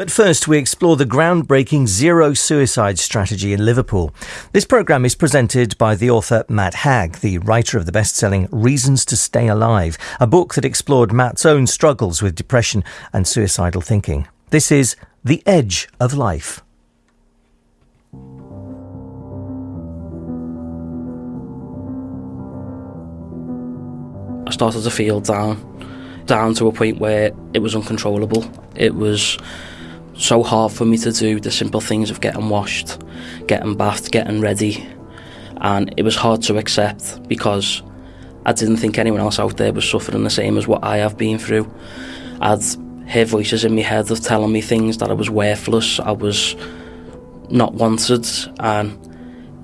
But first, we explore the groundbreaking zero suicide strategy in Liverpool. This programme is presented by the author Matt Haig, the writer of the best selling Reasons to Stay Alive, a book that explored Matt's own struggles with depression and suicidal thinking. This is The Edge of Life. I started to feel down, down to a point where it was uncontrollable. It was so hard for me to do the simple things of getting washed, getting bathed, getting ready. And it was hard to accept because I didn't think anyone else out there was suffering the same as what I have been through. I'd hear voices in my head of telling me things that I was worthless, I was not wanted, and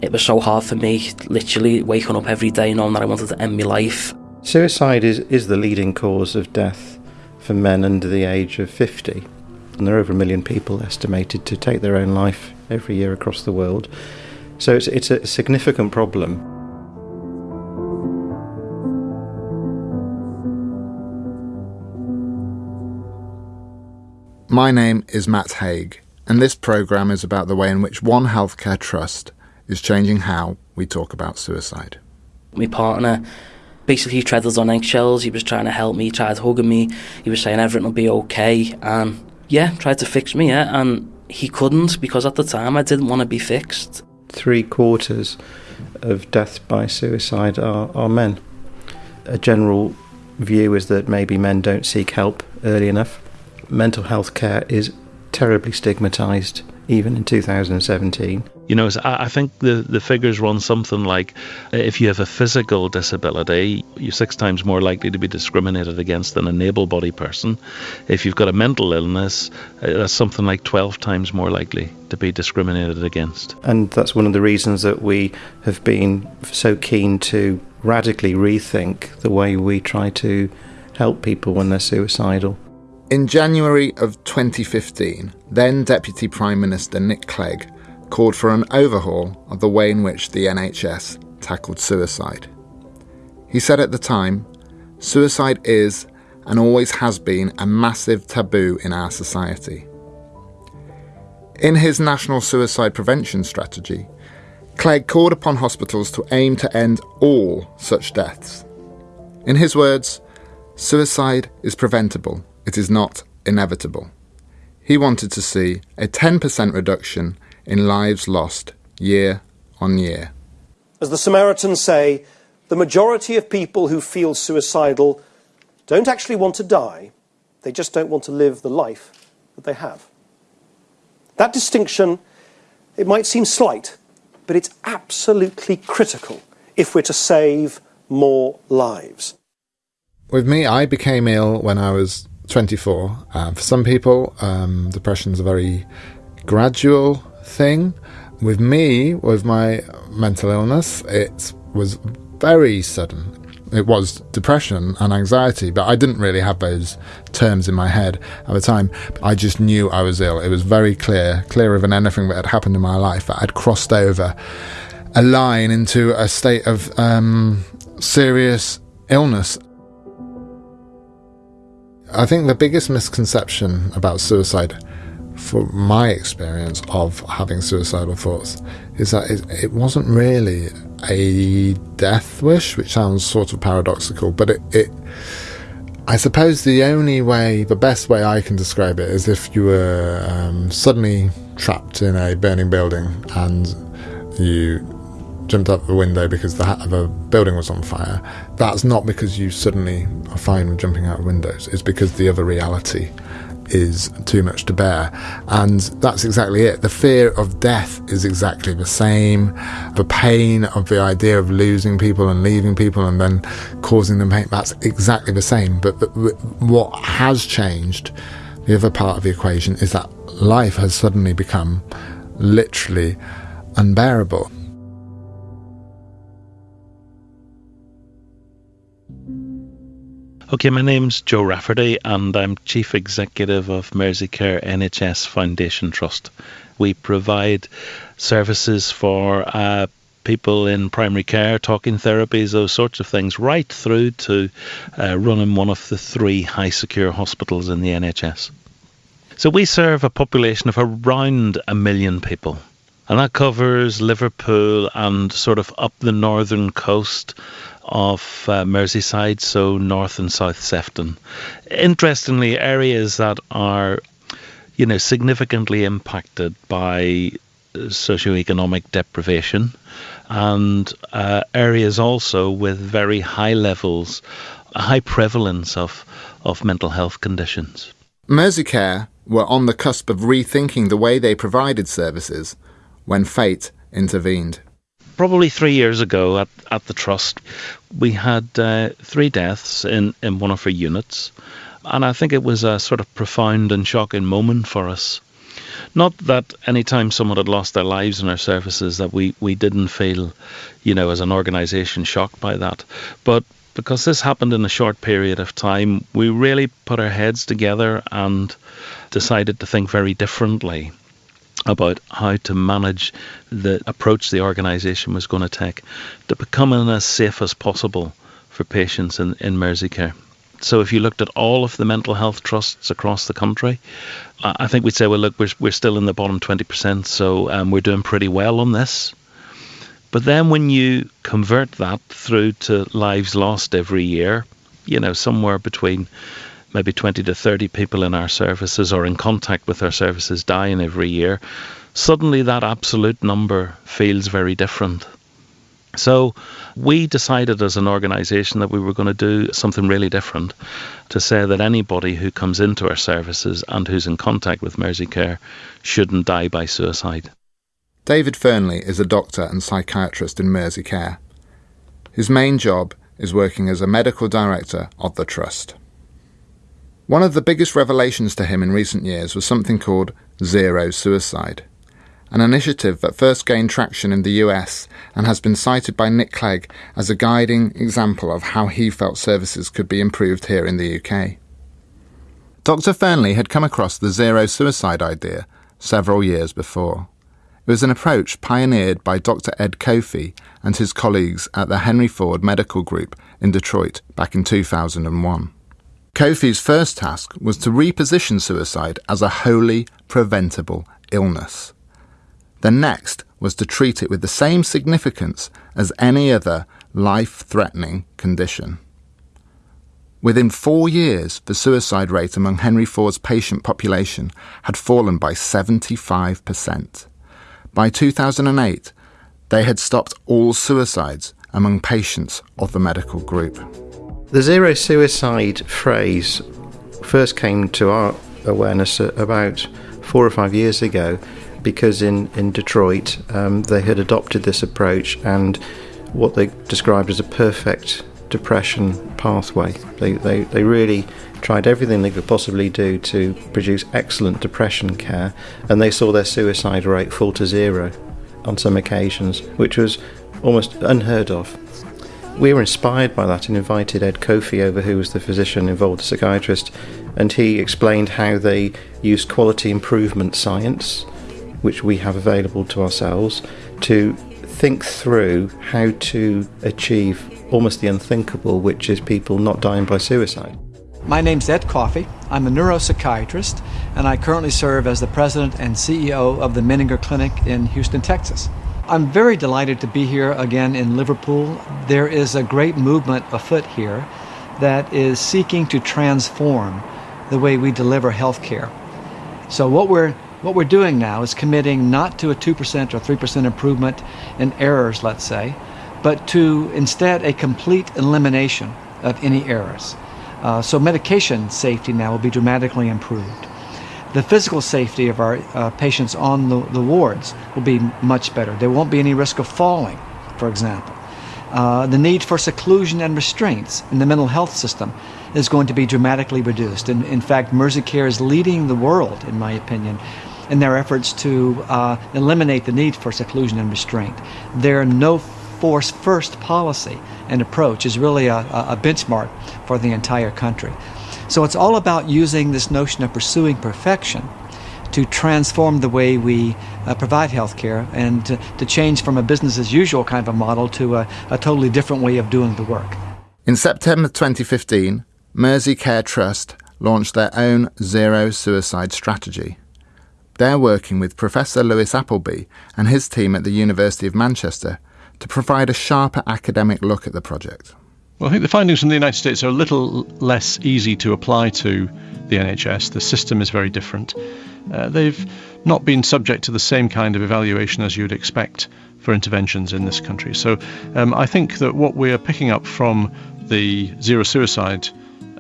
it was so hard for me, literally waking up every day knowing that I wanted to end my life. Suicide is, is the leading cause of death for men under the age of 50. And there are over a million people estimated to take their own life every year across the world. So it's, it's a significant problem. My name is Matt Haig, and this programme is about the way in which One Healthcare Trust is changing how we talk about suicide. My partner basically treaded on eggshells. He was trying to help me, he tried hugging me. He was saying everything will be okay, and yeah, tried to fix me. Yeah, and he couldn't because at the time I didn't want to be fixed. Three quarters of deaths by suicide are, are men. A general view is that maybe men don't seek help early enough. Mental health care is terribly stigmatised even in 2017. You know, I think the, the figures run something like if you have a physical disability, you're six times more likely to be discriminated against than an able bodied person. If you've got a mental illness, uh, that's something like 12 times more likely to be discriminated against. And that's one of the reasons that we have been so keen to radically rethink the way we try to help people when they're suicidal. In January of 2015, then Deputy Prime Minister Nick Clegg called for an overhaul of the way in which the NHS tackled suicide. He said at the time, suicide is and always has been a massive taboo in our society. In his National Suicide Prevention Strategy, Clegg called upon hospitals to aim to end all such deaths. In his words, suicide is preventable it is not inevitable. He wanted to see a 10% reduction in lives lost year on year. As the Samaritans say, the majority of people who feel suicidal don't actually want to die, they just don't want to live the life that they have. That distinction, it might seem slight, but it's absolutely critical if we're to save more lives. With me, I became ill when I was 24. Uh, for some people, um, depression is a very gradual thing. With me, with my mental illness, it was very sudden. It was depression and anxiety, but I didn't really have those terms in my head at the time. I just knew I was ill. It was very clear, clearer than anything that had happened in my life, that I'd crossed over a line into a state of um, serious illness. I think the biggest misconception about suicide, for my experience of having suicidal thoughts, is that it, it wasn't really a death wish, which sounds sort of paradoxical, but it, it I suppose the only way, the best way I can describe it is if you were um, suddenly trapped in a burning building and you jumped out the window because the, the building was on fire, that's not because you suddenly are fine with jumping out of windows. It's because the other reality is too much to bear. And that's exactly it. The fear of death is exactly the same. The pain of the idea of losing people and leaving people and then causing them pain, that's exactly the same. But what has changed, the other part of the equation, is that life has suddenly become literally unbearable. Okay, my name's Joe Rafferty, and I'm Chief Executive of Merseycare NHS Foundation Trust. We provide services for uh, people in primary care, talking therapies, those sorts of things, right through to uh, running one of the three high secure hospitals in the NHS. So we serve a population of around a million people. And that covers Liverpool and sort of up the northern coast of uh, Merseyside, so north and south Sefton. Interestingly, areas that are, you know, significantly impacted by socioeconomic deprivation, and uh, areas also with very high levels, high prevalence of, of mental health conditions. Merseycare were on the cusp of rethinking the way they provided services when fate intervened. Probably three years ago at, at the Trust, we had uh, three deaths in, in one of our units. And I think it was a sort of profound and shocking moment for us. Not that any time someone had lost their lives in our services that we, we didn't feel, you know, as an organisation shocked by that. But because this happened in a short period of time, we really put our heads together and decided to think very differently about how to manage the approach the organisation was going to take to becoming as safe as possible for patients in, in Merseycare. So if you looked at all of the mental health trusts across the country, I think we'd say, well, look, we're, we're still in the bottom 20%, so um, we're doing pretty well on this. But then when you convert that through to lives lost every year, you know, somewhere between maybe 20 to 30 people in our services or in contact with our services dying every year, suddenly that absolute number feels very different. So we decided as an organisation that we were going to do something really different to say that anybody who comes into our services and who's in contact with Merseycare shouldn't die by suicide. David Fearnley is a doctor and psychiatrist in Merseycare. His main job is working as a medical director of the Trust. One of the biggest revelations to him in recent years was something called zero suicide, an initiative that first gained traction in the US and has been cited by Nick Clegg as a guiding example of how he felt services could be improved here in the UK. Dr. Fearnley had come across the zero suicide idea several years before. It was an approach pioneered by Dr. Ed Coffey and his colleagues at the Henry Ford Medical Group in Detroit back in 2001. Coffey's first task was to reposition suicide as a wholly preventable illness. The next was to treat it with the same significance as any other life threatening condition. Within four years, the suicide rate among Henry Ford's patient population had fallen by 75%. By 2008, they had stopped all suicides among patients of the medical group. The zero suicide phrase first came to our awareness about four or five years ago because in, in Detroit um, they had adopted this approach and what they described as a perfect depression pathway. They, they, they really tried everything they could possibly do to produce excellent depression care and they saw their suicide rate fall to zero on some occasions, which was almost unheard of we were inspired by that and invited Ed Coffey over, who was the physician involved, the psychiatrist, and he explained how they used quality improvement science, which we have available to ourselves, to think through how to achieve almost the unthinkable, which is people not dying by suicide. My name's Ed Coffey. I'm a neuropsychiatrist, and I currently serve as the president and CEO of the Menninger Clinic in Houston, Texas. I'm very delighted to be here again in Liverpool. There is a great movement afoot here that is seeking to transform the way we deliver health care. So what we're what we're doing now is committing not to a 2% or 3% improvement in errors, let's say, but to instead a complete elimination of any errors. Uh, so medication safety now will be dramatically improved the physical safety of our uh, patients on the, the, wards will be much better. There won't be any risk of falling, for example. Uh, the need for seclusion and restraints in the mental health system is going to be dramatically reduced. And in fact, Merseycare is leading the world, in my opinion, in their efforts to uh, eliminate the need for seclusion and restraint. Their no force first policy and approach is really a, a benchmark for the entire country. So it's all about using this notion of pursuing perfection to transform the way we uh, provide healthcare and to, to, change from a business as usual kind of a model to a, a totally different way of doing the work. In September 2015, Mersey Care Trust launched their own zero suicide strategy. They're working with Professor Louis Appleby and his team at the University of Manchester to provide a sharper academic look at the project. Well, I think the findings from the United States are a little less easy to apply to the NHS. The system is very different. Uh, they've not been subject to the same kind of evaluation as you'd expect for interventions in this country. So um, I think that what we are picking up from the Zero Suicide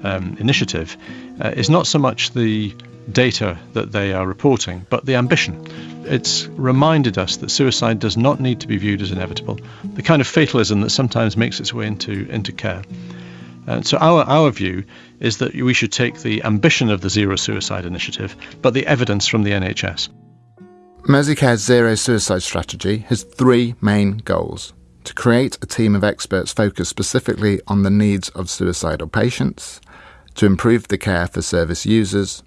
um, initiative uh, is not so much the data that they are reporting, but the ambition. It's reminded us that suicide does not need to be viewed as inevitable, the kind of fatalism that sometimes makes its way into, into care. And so our, our view is that we should take the ambition of the Zero Suicide Initiative, but the evidence from the NHS. Merseycare's Zero Suicide Strategy has three main goals to create a team of experts focused specifically on the needs of suicidal patients, to improve the care for service users,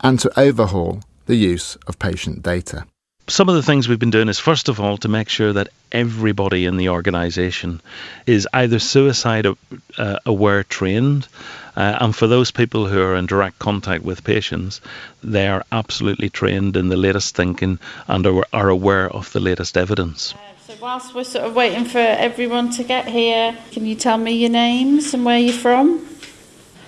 and to overhaul the use of patient data. Some of the things we've been doing is, first of all, to make sure that everybody in the organisation is either suicide uh, aware trained, uh, and for those people who are in direct contact with patients, they are absolutely trained in the latest thinking and are, are aware of the latest evidence. So, whilst we're sort of waiting for everyone to get here, can you tell me your names and where you're from?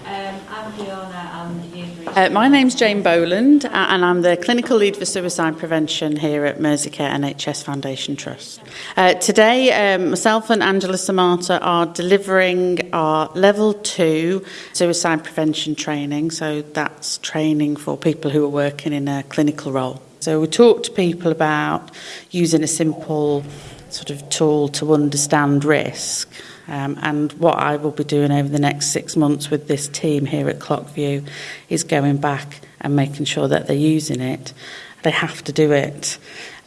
Um, I'm Fiona. I'm Uh, my name's Jane Boland and I'm the Clinical Lead for Suicide Prevention here at Merseycare NHS Foundation Trust. Uh, today, um, myself and Angela Samata are delivering our Level 2 suicide prevention training. So that's training for people who are working in a clinical role. So we talk to people about using a simple sort of tool to understand risk. Um, and what I will be doing over the next six months with this team here at Clockview is going back and making sure that they're using it. They have to do it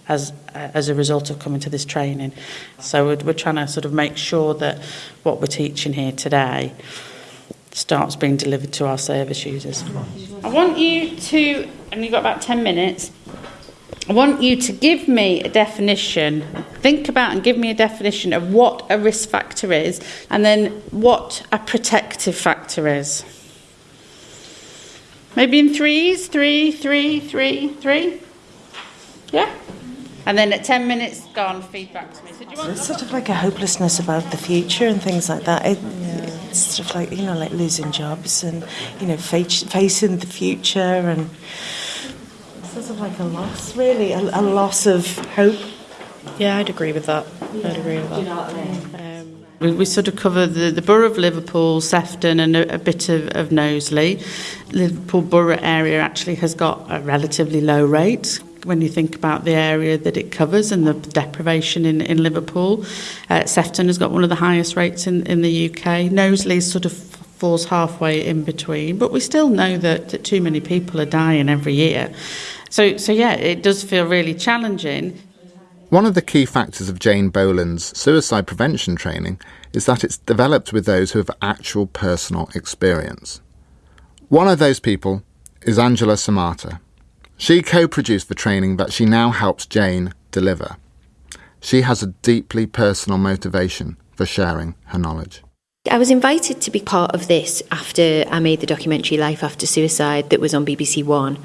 as as a result of coming to this training. So we're, we're trying to sort of make sure that what we're teaching here today starts being delivered to our service users. I want you to, and you've got about 10 minutes, I want you to give me a definition, think about and give me a definition of what a risk factor is and then what a protective factor is. Maybe in threes, three, three, three, three. Yeah? And then at 10 minutes, gone, feedback to me. So do you want it's sort of like a hopelessness about the future and things like that. It, yeah. It's sort of like, you know, like losing jobs and, you know, face, facing the future and sort of like a loss, really, a, a loss of hope. Yeah, I'd agree with that. Yeah. I'd agree with that. You know I mean? um, we, we, sort of cover the, the borough of Liverpool, Sefton, and a, a bit of, of Knowsley. Liverpool borough area actually has got a relatively low rate when you think about the area that it covers and the deprivation in, in Liverpool. Uh, Sefton has got one of the highest rates in, in the UK. Knowsley sort of falls halfway in between, but we still know that, that too many people are dying every year. So, so yeah, it does feel really challenging. One of the key factors of Jane Boland's suicide prevention training is that it's developed with those who have actual personal experience. One of those people is Angela Samata. She co produced the training that she now helps Jane deliver. She has a deeply personal motivation for sharing her knowledge. I was invited to be part of this after I made the documentary Life After Suicide that was on BBC One.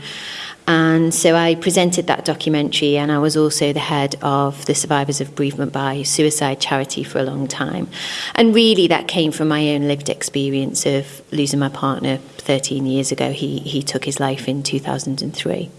And so I presented that documentary, and I was also the head of the Survivors of Bereavement by Suicide charity for a long time. And really, that came from my own lived experience of losing my partner 13 years ago. He, he took his life in 2003.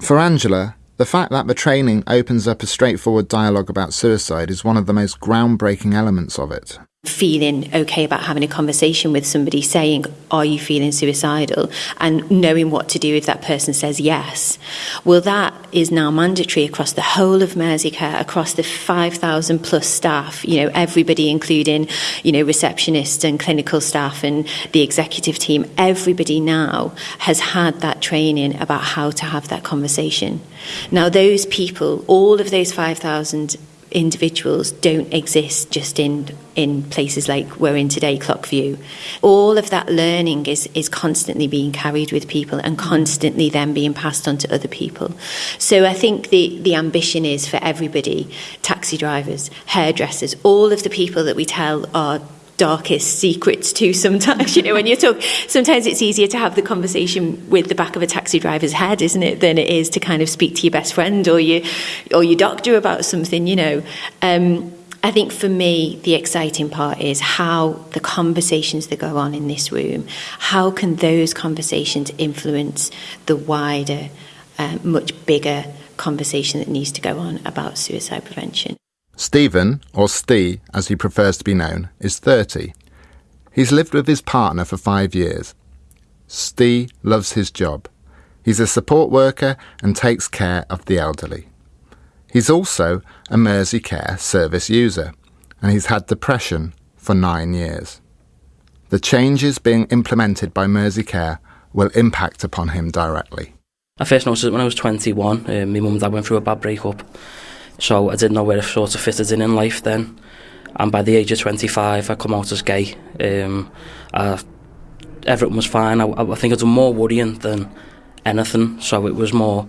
For Angela, the fact that the training opens up a straightforward dialogue about suicide is one of the most groundbreaking elements of it feeling okay about having a conversation with somebody saying are you feeling suicidal? and knowing what to do if that person says yes. Well that is now mandatory across the whole of Merseycare across the 5000 plus staff you know everybody including you know receptionists and clinical staff and the executive team. Everybody now has had that training about how to have that conversation. Now those people all of those 5000 individuals don't exist just in in places like we're in today clockview. All of that learning is is constantly being carried with people and constantly then being passed on to other people. So i think the the ambition is for everybody taxi drivers hairdressers all of the people that we tell are darkest secrets to sometimes you know when you talk sometimes it's easier to have the conversation with the back of a taxi driver's head isn't it than it is to kind of speak to your best friend or your or your doctor about something you know um, I think for me, the exciting part is how the conversations that go on in this room, how can those conversations influence the wider, uh, much bigger conversation that needs to go on about suicide prevention. Stephen, or Stee as he prefers to be known, is 30. He's lived with his partner for five years. Stee loves his job. He's a support worker and takes care of the elderly. He's also a Merseycare service user, and he's had depression for nine years. The changes being implemented by Merseycare will impact upon him directly. I first noticed it when I was 21. Uh, my mum and dad went through a bad breakup, so I didn't know where I sort of fitted in in life then. And by the age of 25, I come out as gay. Um, I, everything was fine. I, I think it was more worrying than anything, so it was more.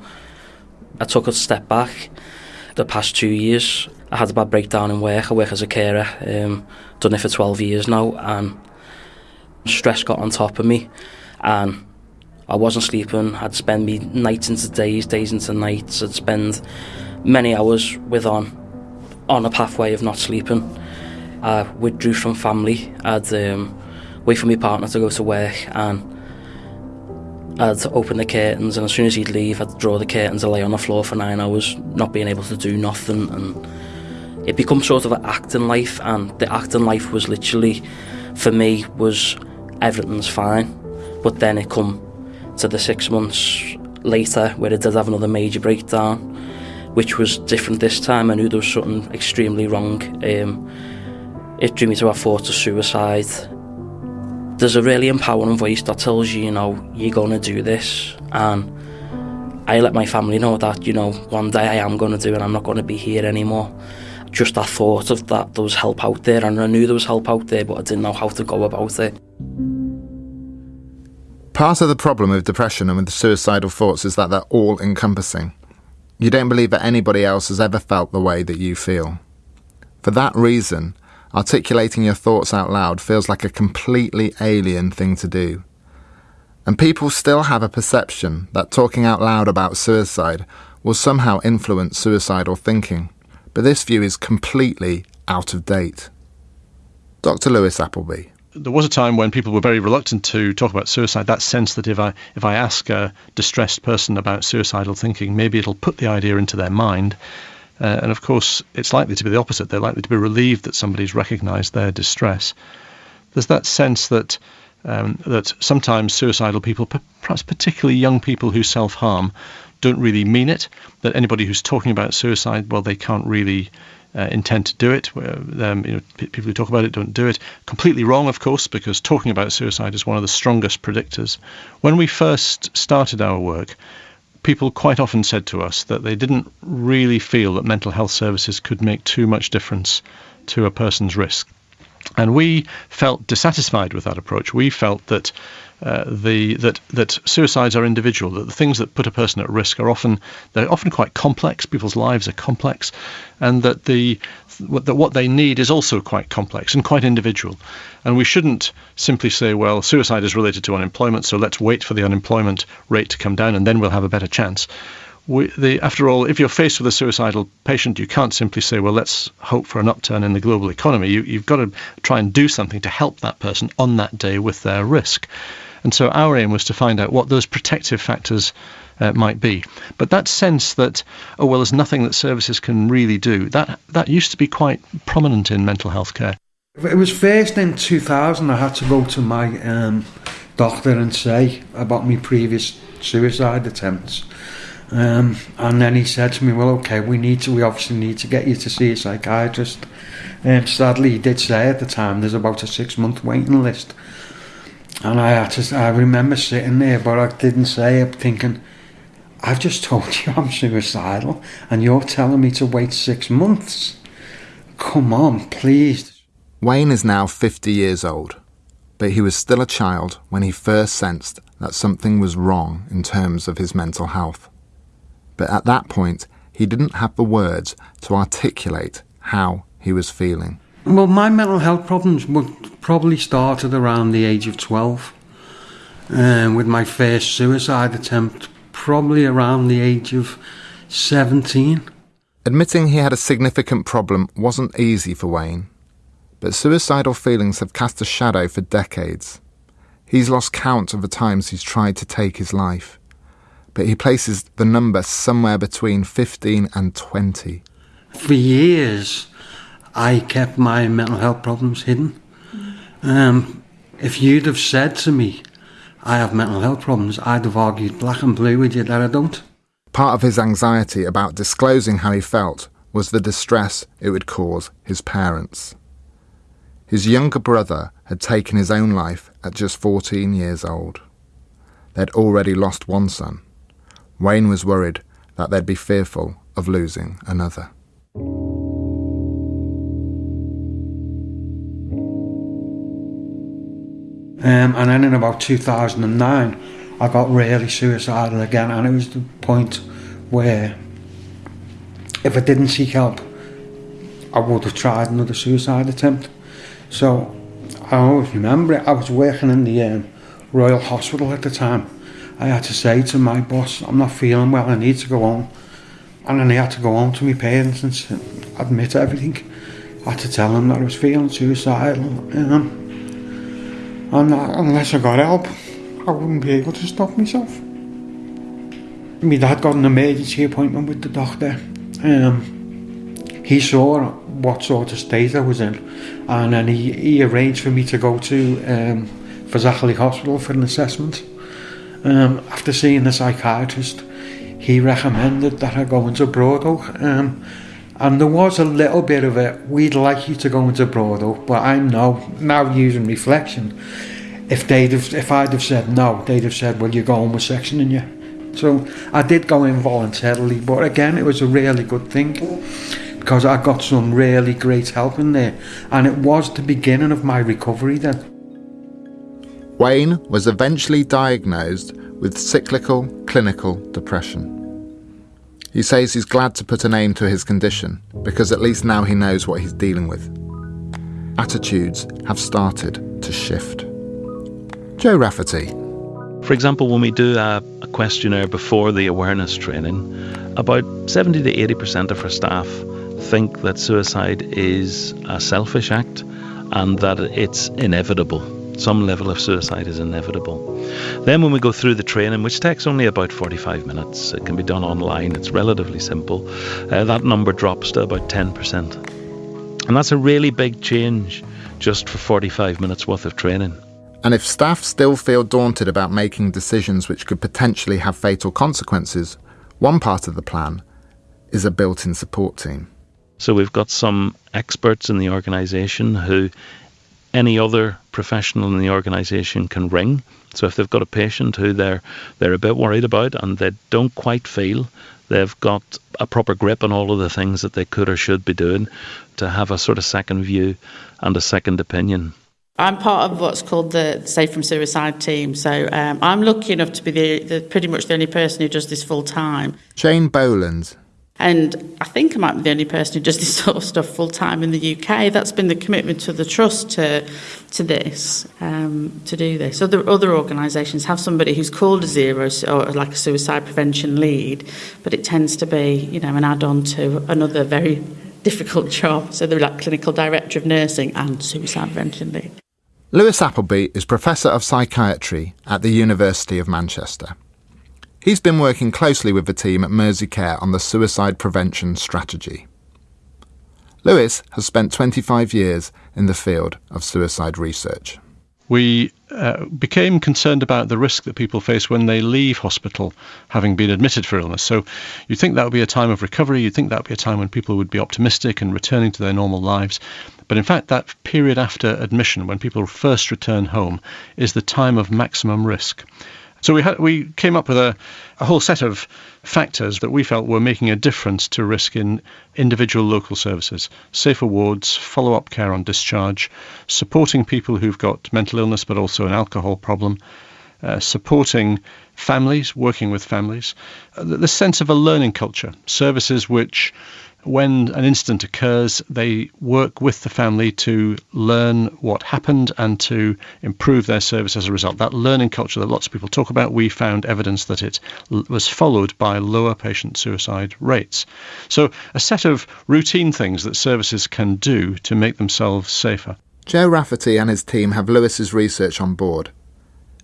I took a step back the past two years. I had a bad breakdown in work. I work as a carer. Um, done it for 12 years now, and stress got on top of me, and I wasn't sleeping. I'd spend me nights into days, days into nights. I'd spend many hours with on on a pathway of not sleeping. I withdrew from family. I'd um, wait for my partner to go to work and I'd open the curtains and as soon as he'd leave I'd draw the curtains and lay on the floor for nine hours not being able to do nothing and it became sort of an acting life and the acting life was literally for me was everything's fine but then it come to the six months later where I did have another major breakdown which was different this time I knew there was something extremely wrong um, it drew me to a thought of suicide there's a really empowering voice that tells you, you know, you're going to do this. And I let my family know that, you know, one day I am going to do it and I'm not going to be here anymore. Just that thought of that there was help out there and I knew there was help out there, but I didn't know how to go about it. Part of the problem with depression and with suicidal thoughts is that they're all encompassing. You don't believe that anybody else has ever felt the way that you feel. For that reason, articulating your thoughts out loud feels like a completely alien thing to do. And people still have a perception that talking out loud about suicide will somehow influence suicidal thinking, but this view is completely out of date. Dr. Louis Appleby. There was a time when people were very reluctant to talk about suicide. That sense that if I if I ask a distressed person about suicidal thinking, maybe it'll put the idea into their mind uh, and of course, it's likely to be the opposite. They're likely to be relieved that somebody's recognised their distress. There's that sense that um, that sometimes suicidal people, perhaps particularly young people who self-harm, don't really mean it. That anybody who's talking about suicide, well, they can't really uh, intend to do it. Um, you know, people who talk about it don't do it. Completely wrong, of course, because talking about suicide is one of the strongest predictors. When we first started our work, people quite often said to us that they didn't really feel that mental health services could make too much difference to a person's risk. And we felt dissatisfied with that approach. We felt that uh, the that that suicides are individual. That the things that put a person at risk are often they're often quite complex. People's lives are complex, and that the that what they need is also quite complex and quite individual. And we shouldn't simply say, well, suicide is related to unemployment, so let's wait for the unemployment rate to come down and then we'll have a better chance. We, the, after all, if you're faced with a suicidal patient, you can't simply say, well, let's hope for an upturn in the global economy. You, you've got to try and do something to help that person on that day with their risk. And so our aim was to find out what those protective factors uh, might be. But that sense that, oh, well, there's nothing that services can really do, that, that used to be quite prominent in mental health care. It was first in 2000 I had to go to my um, doctor and say about my previous suicide attempts. Um, and then he said to me, well, okay, we need to, we obviously need to get you to see a psychiatrist. Um, sadly, he did say at the time there's about a six month waiting list. And I to, I remember sitting there, but I didn't say it, thinking, I've just told you I'm suicidal and you're telling me to wait six months. Come on, please. Wayne is now 50 years old, but he was still a child when he first sensed that something was wrong in terms of his mental health. But at that point, he didn't have the words to articulate how he was feeling. Well, my mental health problems were probably started around the age of 12. Um, with my first suicide attempt, probably around the age of 17. Admitting he had a significant problem wasn't easy for Wayne, but suicidal feelings have cast a shadow for decades. He's lost count of the times he's tried to take his life, but he places the number somewhere between 15 and 20. For years, I kept my mental health problems hidden. Um, if you'd have said to me, I have mental health problems, I'd have argued black and blue with you that I don't. Part of his anxiety about disclosing how he felt was the distress it would cause his parents. His younger brother had taken his own life at just 14 years old. They'd already lost one son. Wayne was worried that they'd be fearful of losing another. Um, and then in about 2009, I got really suicidal again, and it was the point where if I didn't seek help, I would have tried another suicide attempt. So I always remember it. I was working in the um, Royal Hospital at the time. I had to say to my boss, I'm not feeling well, I need to go home. And then I had to go home to my parents and admit everything. I had to tell them that I was feeling suicidal. Um, And unless I got help, I wouldn't be able to stop myself. My dad got an emergency appointment with the doctor. Um, he saw what sort of state I was in, and then he, he arranged for me to go to um, Fazakali Hospital for an assessment. Um, after seeing the psychiatrist, he recommended that I go into Broad Oak. Um, and there was a little bit of it, we'd like you to go into Broadoak, but I'm now, now using reflection. If they'd have, if I'd have said no, they'd have said, well, you're going with sectioning you. So I did go in voluntarily, but again, it was a really good thing because I got some really great help in there, and it was the beginning of my recovery then. Wayne was eventually diagnosed with cyclical clinical depression. He says he's glad to put a name to his condition because at least now he knows what he's dealing with. Attitudes have started to shift. Joe Rafferty. For example, when we do a, a questionnaire before the awareness training, about 70 to 80% of our staff think that suicide is a selfish act and that it's inevitable some level of suicide is inevitable. Then, when we go through the training, which takes only about 45 minutes, it can be done online, it's relatively simple, uh, that number drops to about 10%. And that's a really big change just for 45 minutes worth of training. And if staff still feel daunted about making decisions which could potentially have fatal consequences, one part of the plan is a built in support team. So we've got some experts in the organisation who any other professional in the organisation can ring. So if they've got a patient who they're they're a bit worried about and they don't quite feel they've got a proper grip on all of the things that they could or should be doing, to have a sort of second view and a second opinion. I'm part of what's called the Safe from Suicide team, so um, I'm lucky enough to be the, the, pretty much the only person who does this full time. Jane Boland and I think I might be the only person who does this sort of stuff full time in the UK. That's been the commitment to the trust to to this, um, to do this. Other other organisations have somebody who's called a zero or like a suicide prevention lead, but it tends to be you know an add-on to another very difficult job. So they're like clinical director of nursing and suicide prevention lead. Louis Appleby is professor of psychiatry at the University of Manchester. He's been working closely with the team at Merseycare on the suicide prevention strategy. Louis has spent 25 years in the field of suicide research. We uh, became concerned about the risk that people face when they leave hospital having been admitted for illness. So you'd think that would be a time of recovery, you'd think that would be a time when people would be optimistic and returning to their normal lives. But in fact, that period after admission, when people first return home, is the time of maximum risk. So we had we came up with a, a whole set of factors that we felt were making a difference to risk in individual local services. Safer wards, follow-up care on discharge, supporting people who've got mental illness but also an alcohol problem, uh, supporting families, working with families, uh, the sense of a learning culture, services which when an incident occurs, they work with the family to learn what happened and to improve their service as a result. That learning culture that lots of people talk about, we found evidence that it was followed by lower patient suicide rates. So, a set of routine things that services can do to make themselves safer. Joe Rafferty and his team have Louis's research on board.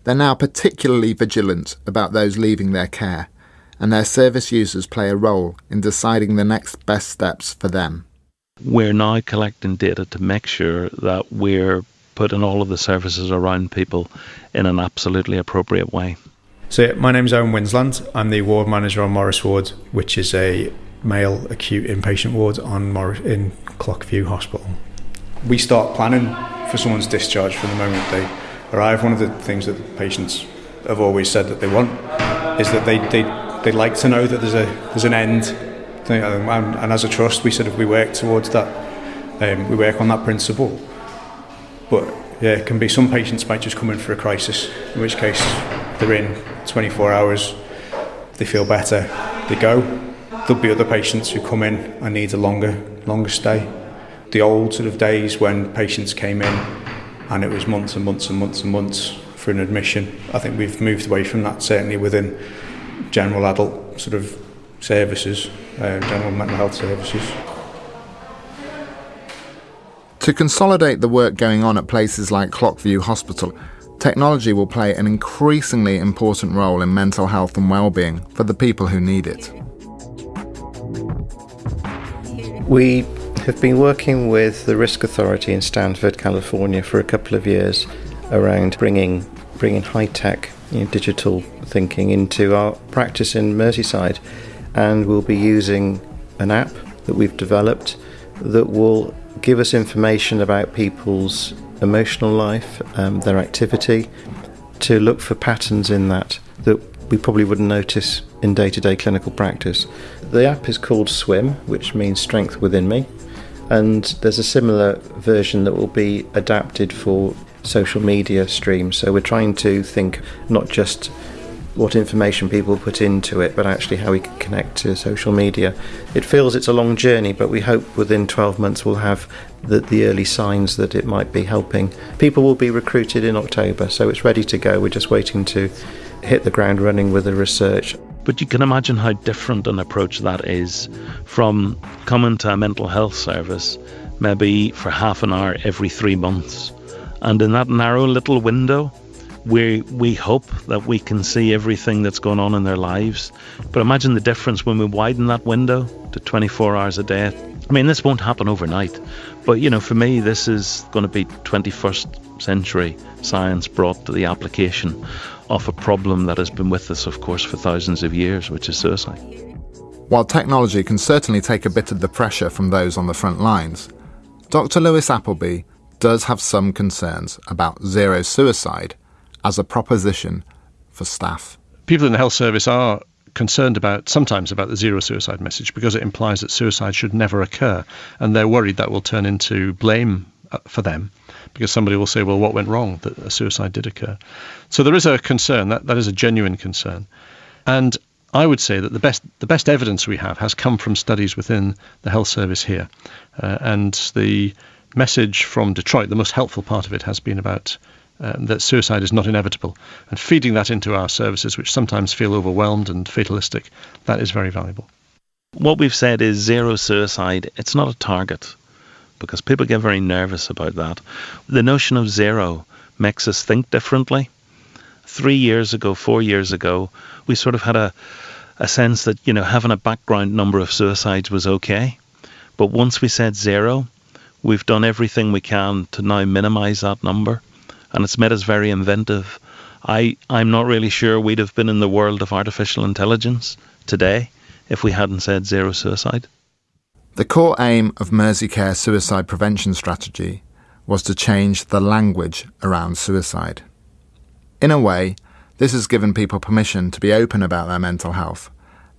They're now particularly vigilant about those leaving their care and their service users play a role in deciding the next best steps for them. We're now collecting data to make sure that we're putting all of the services around people in an absolutely appropriate way. So, my name is Owen Winsland. I'm the ward manager on Morris Ward, which is a male acute inpatient ward on Morris, in Clockview Hospital. We start planning for someone's discharge from the moment they arrive. One of the things that the patients have always said that they want is that they, they they'd like to know that there's a there's an end, and, and as a trust, we sort of we work towards that. Um, we work on that principle. But yeah, it can be some patients might just come in for a crisis, in which case they're in 24 hours, they feel better, they go. There'll be other patients who come in and need a longer longer stay. The old sort of days when patients came in and it was months and months and months and months for an admission. I think we've moved away from that certainly within general adult sort of services, uh, general mental health services. To consolidate the work going on at places like Clockview Hospital, technology will play an increasingly important role in mental health and well-being for the people who need it. We have been working with the Risk Authority in Stanford, California for a couple of years around bringing bringing high-tech you know, digital thinking into our practice in Merseyside, and we'll be using an app that we've developed that will give us information about people's emotional life, um, their activity, to look for patterns in that that we probably wouldn't notice in day to day clinical practice. The app is called Swim, which means strength within me, and there's a similar version that will be adapted for social media streams. So we're trying to think not just what information people put into it, but actually how we can connect to social media. It feels it's a long journey, but we hope within 12 months we'll have the, the early signs that it might be helping. People will be recruited in October, so it's ready to go. We're just waiting to hit the ground running with the research. But you can imagine how different an approach that is from coming to a mental health service maybe for half an hour every three months and in that narrow little window, we we hope that we can see everything that's going on in their lives. But imagine the difference when we widen that window to 24 hours a day. I mean, this won't happen overnight, but you know, for me, this is going to be 21st century science brought to the application of a problem that has been with us, of course, for thousands of years, which is suicide. While technology can certainly take a bit of the pressure from those on the front lines, Dr. Louis Appleby does have some concerns about zero suicide as a proposition for staff. People in the health service are concerned about sometimes about the zero suicide message because it implies that suicide should never occur. And they're worried that will turn into blame uh, for them because somebody will say well what went wrong that a suicide did occur? So there is a concern that that is a genuine concern. And I would say that the best the best evidence we have has come from studies within the health service here. Uh, and the message from Detroit, the most helpful part of it has been about um, that suicide is not inevitable. And feeding that into our services, which sometimes feel overwhelmed and fatalistic, that is very valuable. What we've said is zero suicide, it's not a target because people get very nervous about that. The notion of zero makes us think differently. Three years ago, four years ago, we sort of had a, a sense that, you know, having a background number of suicides was okay. But once we said zero, We've done everything we can to now minimize that number, and it's made us very inventive. I, I'm not really sure we'd have been in the world of artificial intelligence today if we hadn't said zero suicide. The core aim of Merseycare suicide prevention strategy was to change the language around suicide. In a way, this has given people permission to be open about their mental health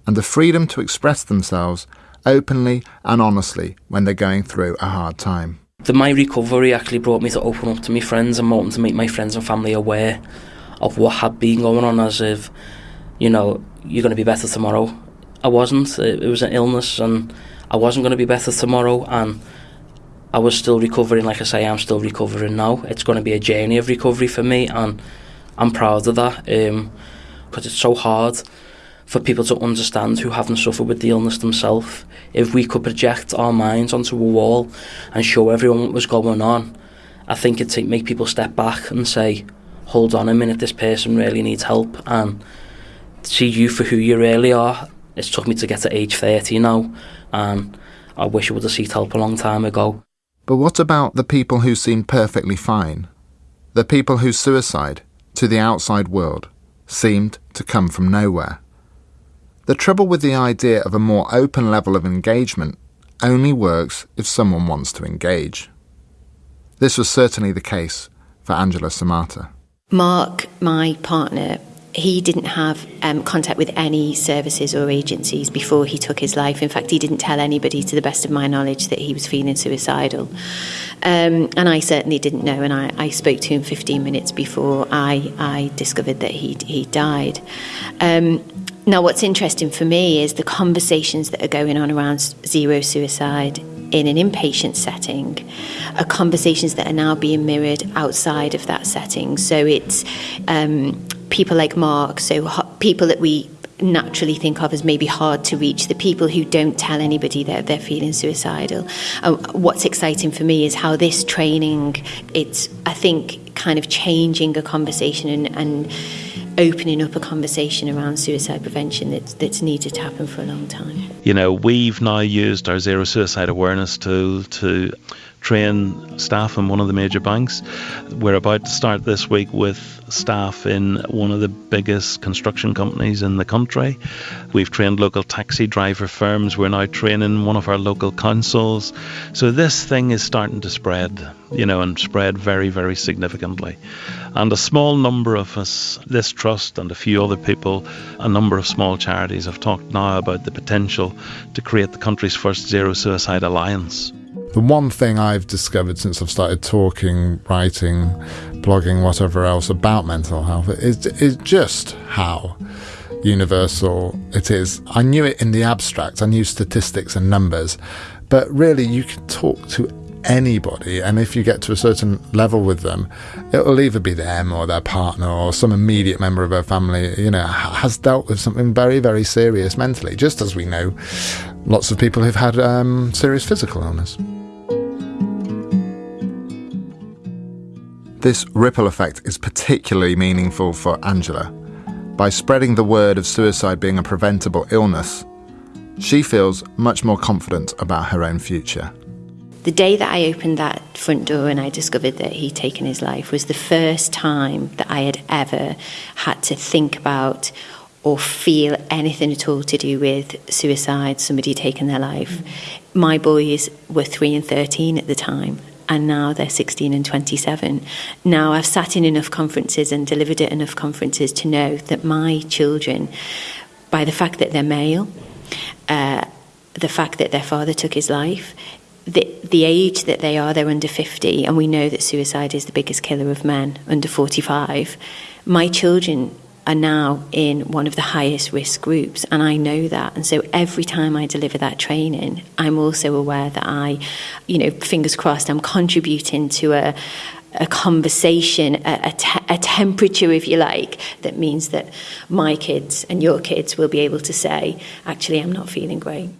and the freedom to express themselves openly and honestly when they're going through a hard time. The my recovery actually brought me to open up to my friends and wanting to make my friends and family aware of what had been going on as if, you know, you're going to be better tomorrow. I wasn't. It, it was an illness, and I wasn't going to be better tomorrow. And I was still recovering. Like I say, I'm still recovering now. It's going to be a journey of recovery for me, and I'm proud of that because um, it's so hard for people to understand who haven't suffered with the illness themselves. If we could project our minds onto a wall and show everyone what was going on, I think it'd make people step back and say, hold on a minute, this person really needs help and see you for who you really are. It's took me to get to age 30 now and I wish I would have sought help a long time ago. But what about the people who seem perfectly fine? The people whose suicide, to the outside world, seemed to come from nowhere? The trouble with the idea of a more open level of engagement only works if someone wants to engage. This was certainly the case for Angela Samata. Mark, my partner, he didn't have um, contact with any services or agencies before he took his life. In fact, he didn't tell anybody, to the best of my knowledge, that he was feeling suicidal. Um, and I certainly didn't know. And I, I, spoke to him 15 minutes before I, I discovered that he he died. Um, now, what's interesting for me is the conversations that are going on around zero suicide in an inpatient setting are conversations that are now being mirrored outside of that setting. So it's um, people like Mark, so people that we naturally think of as maybe hard to reach, the people who don't tell anybody that they're feeling suicidal. Uh, what's exciting for me is how this training, it's, I think, kind of changing a conversation and, and opening up a conversation around suicide prevention that's, that's needed to happen for a long time. You know, we've now used our zero suicide awareness tool to train staff in one of the major banks. We're about to start this week with staff in one of the biggest construction companies in the country. We've trained local taxi driver firms. We're now training one of our local councils. So this thing is starting to spread, you know, and spread very, very significantly. And a small number of us, this trust and a few other people, a number of small charities have talked now about the potential to create the country's first zero suicide alliance. The one thing I've discovered since I've started talking, writing, blogging, whatever else about mental health is, is just how universal it is. I knew it in the abstract, I knew statistics and numbers, but really you can talk to anybody, and if you get to a certain level with them, it will either be them or their partner or some immediate member of their family, you know, has dealt with something very, very serious mentally, just as we know lots of people who've had um, serious physical illness. This ripple effect is particularly meaningful for Angela. By spreading the word of suicide being a preventable illness, she feels much more confident about her own future. The day that I opened that front door and I discovered that he'd taken his life was the first time that I had ever had to think about or feel anything at all to do with suicide, somebody taking their life. My boys were 3 and 13 at the time, and now they're 16 and 27. Now I've sat in enough conferences and delivered at enough conferences to know that my children, by the fact that they're male, uh, the fact that their father took his life, the, the age that they are, they're under 50, and we know that suicide is the biggest killer of men under 45. My children are now in one of the highest risk groups, and I know that. And so every time I deliver that training, I'm also aware that I, you know, fingers crossed, I'm contributing to a a conversation, a, a, te- a, temperature, if you like, that means that my kids and your kids will be able to say, actually, I'm not feeling great.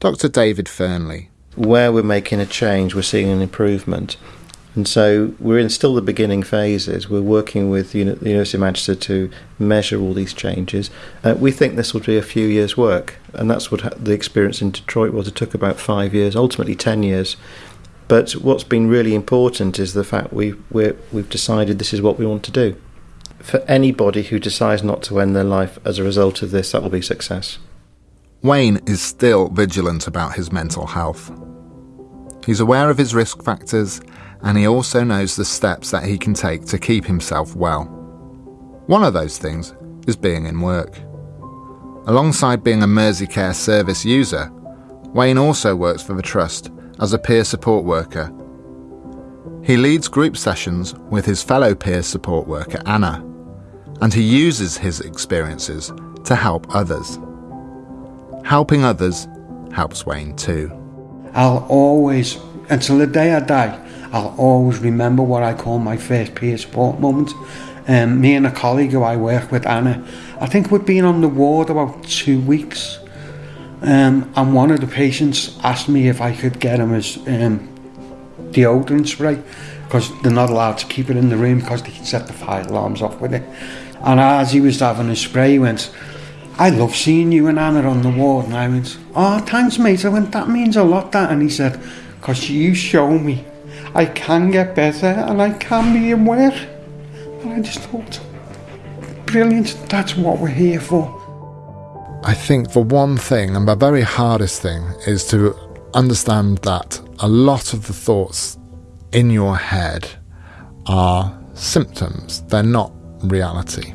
Dr. David Fearnley. Where we're making a change, we're seeing an improvement. And so we're in still the beginning phases. We're working with the University of Manchester to measure all these changes. Uh, we think this will be a few years' work, and that's what the experience in Detroit was. It took about five years, ultimately 10 years. But what's been really important is the fact we, we we've decided this is what we want to do. For anybody who decides not to end their life as a result of this, that will be success. Wayne is still vigilant about his mental health. He's aware of his risk factors and he also knows the steps that he can take to keep himself well. One of those things is being in work. Alongside being a Merseycare service user, Wayne also works for the Trust as a peer support worker. He leads group sessions with his fellow peer support worker Anna, and he uses his experiences to help others. Helping others helps Wayne too. I'll always, until the day I die, I'll always remember what I call my first peer support moment. Um, me and a colleague who I work with, Anna, I think we'd been on the ward about two weeks. Um, and one of the patients asked me if I could get him his um, deodorant spray because they're not allowed to keep it in the room because they can set the fire alarms off with it. And as he was having his spray, he went, I love seeing you and Anna on the ward. And I went, Oh, thanks, mate. I went, That means a lot, that. And he said, Because you show me I can get better and I can be in. And I just thought, Brilliant. That's what we're here for. I think for one thing, and the very hardest thing, is to understand that a lot of the thoughts in your head are symptoms, they're not reality.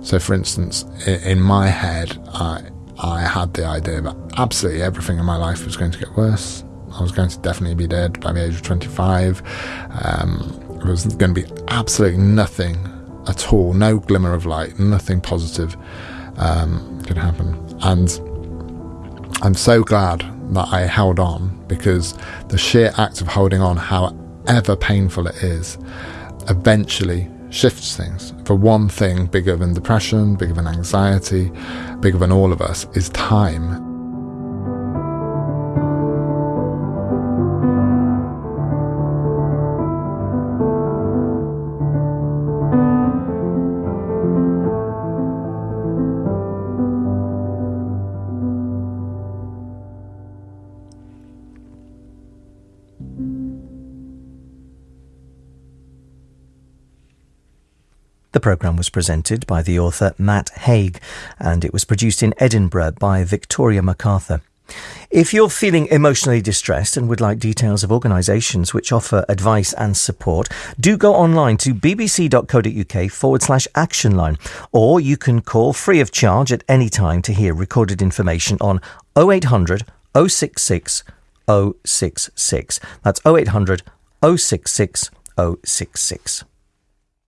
So, for instance, in my head, I, I had the idea that absolutely everything in my life was going to get worse. I was going to definitely be dead by the age of 25. Um, there was going to be absolutely nothing at all, no glimmer of light, nothing positive um, could happen. And I'm so glad that I held on because the sheer act of holding on, however painful it is, eventually shifts things. For one thing, bigger than depression, bigger than anxiety, bigger than all of us, is time. The programme was presented by the author Matt Haig and it was produced in Edinburgh by Victoria MacArthur. If you're feeling emotionally distressed and would like details of organisations which offer advice and support, do go online to bbc.co.uk forward slash action line, or you can call free of charge at any time to hear recorded information on 0800 066 066. That's 0800 066 066.